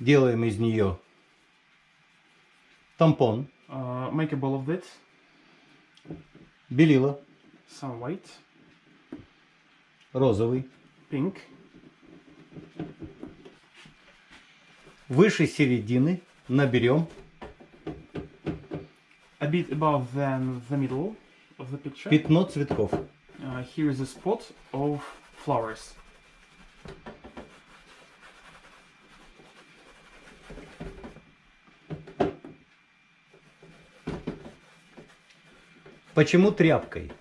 Делаем из нее тампон, Uh, make a ball of it, белила, some white, розовый. pink, Выше середины наберем a bit above than the middle of the picture. пятно цветков. Uh, here is a spot of flowers. Почему тряпкой?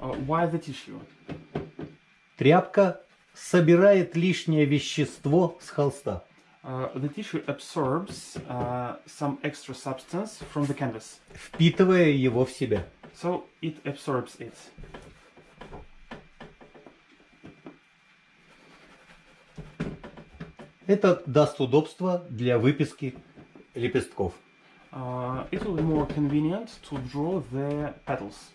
Uh, why the tissue? Тряпка собирает лишнее вещество с холста. Uh, the tissue absorbs uh, some extra substance from the canvas, впитывая его в себя. so it absorbs it. Это даст удобство для выписки лепестков. Uh, it will be more convenient to draw the petals.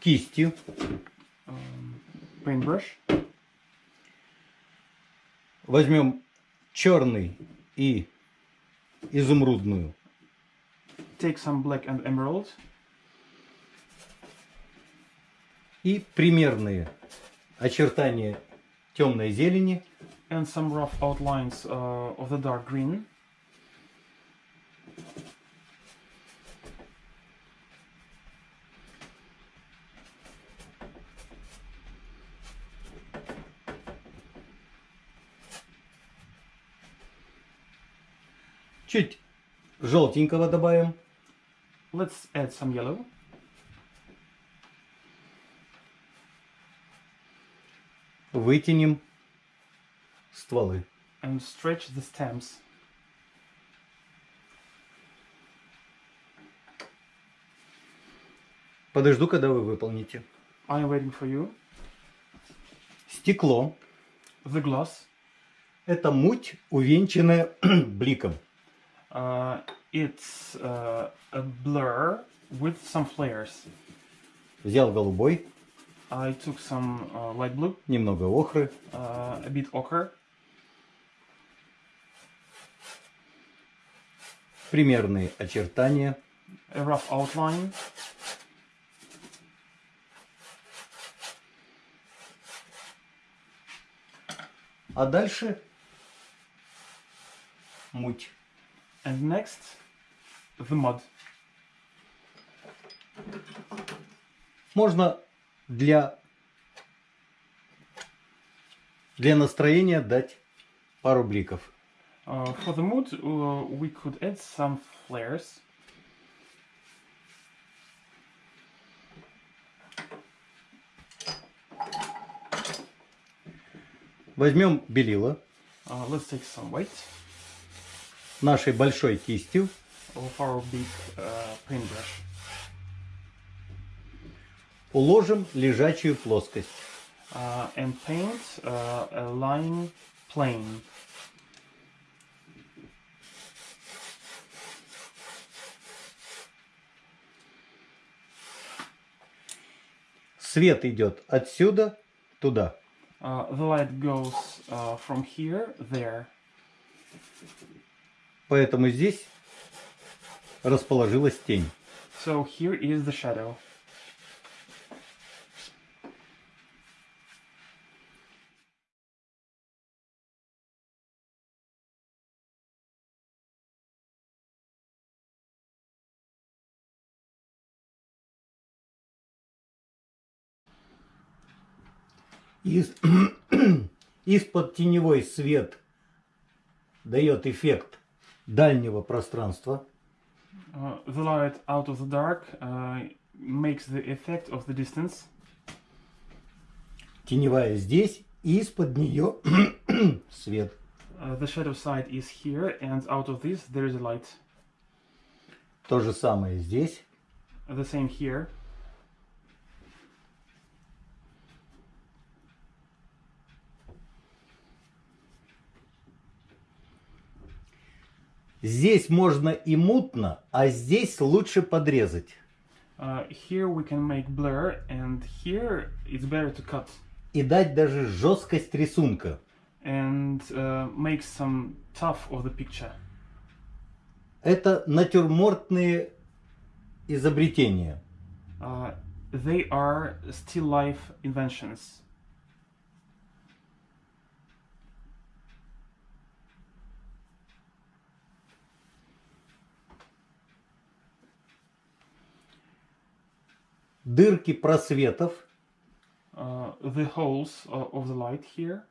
Кистью Paintbrush. возьмем черный и изумрудную. Take some black and emerald И примерные очертания темной зелени and some rough outlines uh, of the dark green. Чуть желтенького добавим. Let's add some yellow. Вытянем стволы. and stretch the stems. Подожду, когда вы выполните. I am waiting for you. Стекло The gloss. – это муть, увенчанная бликом. Uh, it's uh, a blur with some flares. Взял голубой, I took some uh, light blue, немного охры, uh, a bit ochre, примерные очертания, a rough outline, а дальше муть. And next the mud. Можно для, для настроения дать пару бликов. Uh, for the mood, uh, we could add some flares. Возьмем белила Uh, let's take some white нашей большой кистью, big uh, уложим лежачую плоскость. Uh, and paint uh, a line plane. Свет идет отсюда туда. Uh, the light goes uh, from here there. Поэтому здесь расположилась тень. So here is the shadow. Из- Из-под теневой свет дает эффект дальнего пространства. Uh, the light out of the dark uh, makes the effect of the distance. Теневая здесь, и из-под нее свет. Uh, the shadow side is here, and out of this there is a light. То же самое здесь. The same here. Здесь можно и мутно, а здесь лучше подрезать. Uh, here we can make blur, and here it's better to cut И дать даже жесткость рисунка. and uh, make some tough of the picture. Это натюрмортные изобретения. Uh, they are still life inventions. Дырки просветов Uh, the holes uh, of the light here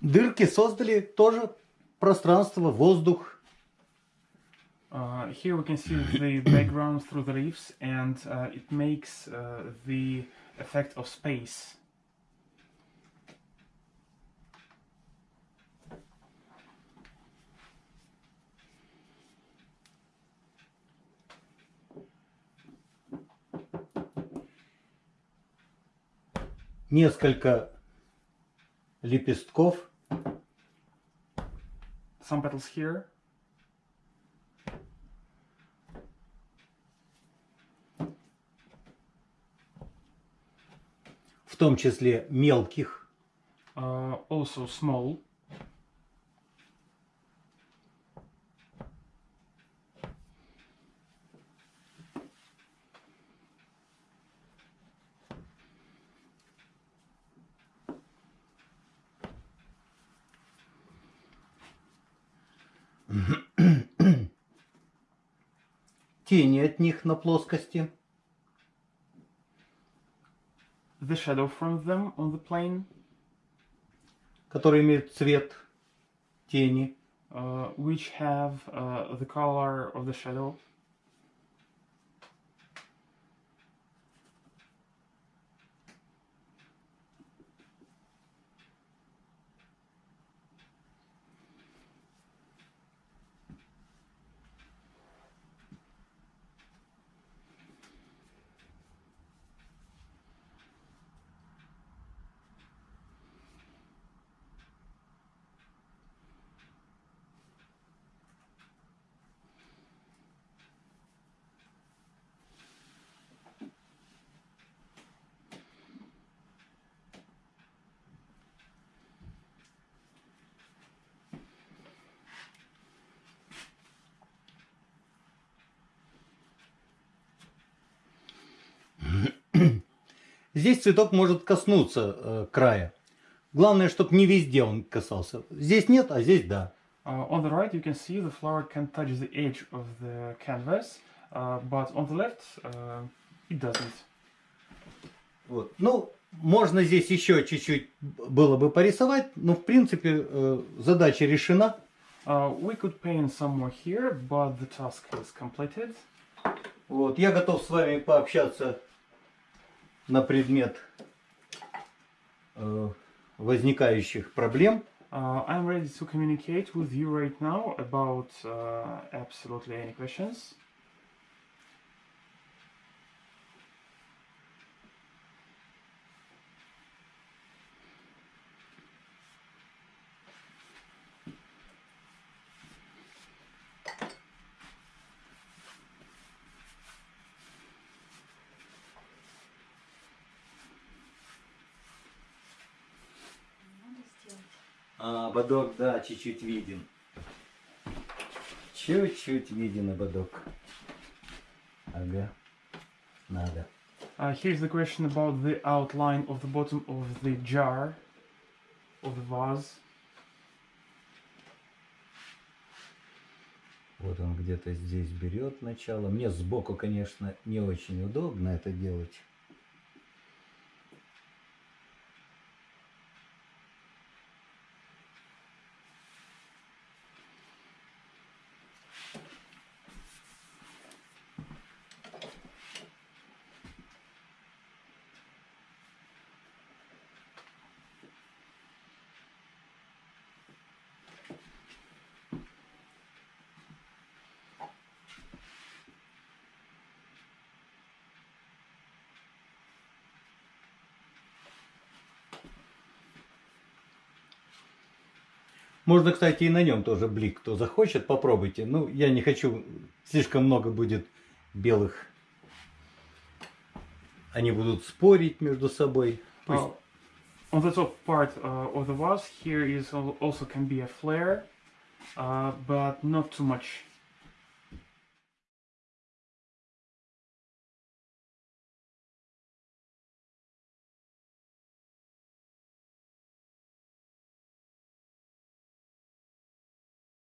Дырки создали тоже пространство, воздух. Uh, here we can see the background through the leaves, and uh, it makes uh, the effect of space. Несколько лепестков. Some petals here, в том числе мелких. uh, also small. Тени от них на плоскости. The shadow from them on the plane, которые имеют цвет тени. uh, which have uh, the color of the shadow. Здесь цветок может коснуться э, края. Главное, чтобы не везде он касался. Здесь нет, а здесь да. Uh, on the right, you can see the flower can touch the edge of the canvas, uh, but on the left, uh, it doesn't. Вот. Ну, можно здесь еще чуть-чуть было бы порисовать, но в принципе э, задача решена. Uh, we could paint some more here, but the task is completed. Вот. Я готов с вами пообщаться на предмет э, возникающих проблем. Uh, I'm ready to communicate with you right now about uh, absolutely any questions. А, ободок, да, чуть-чуть виден. Чуть-чуть виден ободок. Ага. Надо. Uh, here's the question about the outline of the bottom of the jar, of the vase. Вот он где-то здесь берет начало. Мне сбоку, конечно, не очень удобно это делать. Можно, кстати, и на нем тоже блик, кто захочет, попробуйте. Ну, я не хочу, слишком много будет белых. Они будут спорить между собой. Пусть- Uh, on the top part uh, of the vase, here is al- also can be a flare, uh, but not too much.